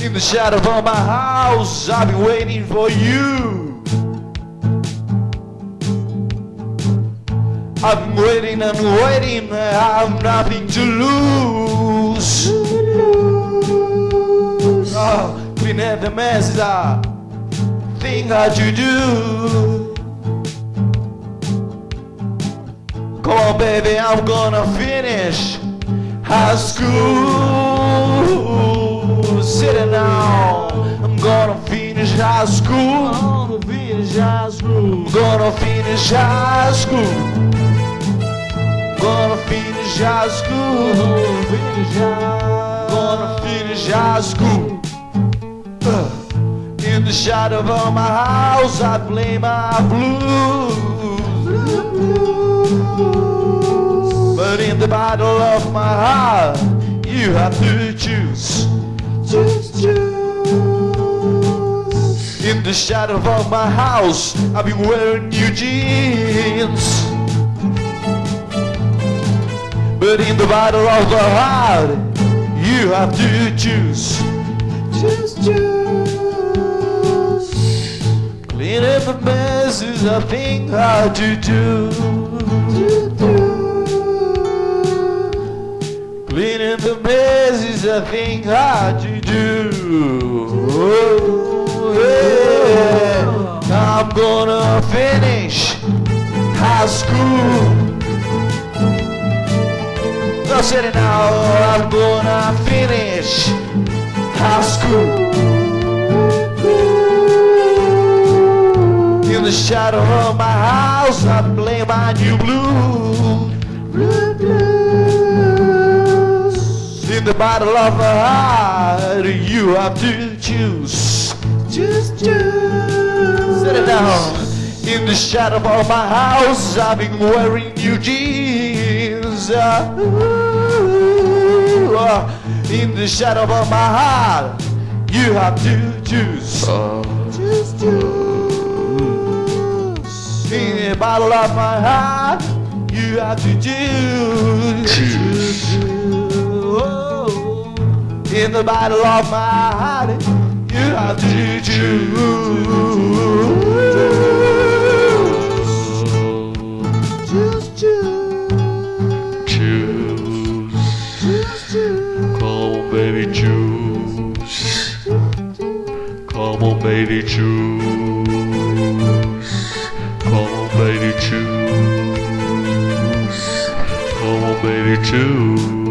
In the shadow of my house, I've been waiting for you. I've been waiting and waiting, I have nothing to lose. Oh, clean up the messes I think how you do. Come on, baby, I'm gonna finish high school. Finish high school. Gonna finish high school. Gonna finish high school. Gonna finish high school. Gonna finish high school. Uh, In the shadow of my house, I play my blues. But in the battle of my heart, you have to. Choose, the shadow of my house, I've been wearing new jeans. But in the battle of the heart, you have to choose. Choose, choose. Clean up the mess is a thing how to do. Cleaning the mess is a thing hard to do. Oh, yeah. I'm gonna finish high school. No city now, I'm gonna finish high school. In the shadow of my house, I play my new. Blue, blues. In the battle of the heart, you have to choose. Choose, choose. Down. In the shadow of my house, I've been wearing new jeans. In the shadow of my heart, you have to choose. Uh. Choose, choose. In the battle of my heart, you have to choose. Oh. In the battle of my heart, you have to choose. Baby, choose. Come on, baby, choose. Come on, baby, choose.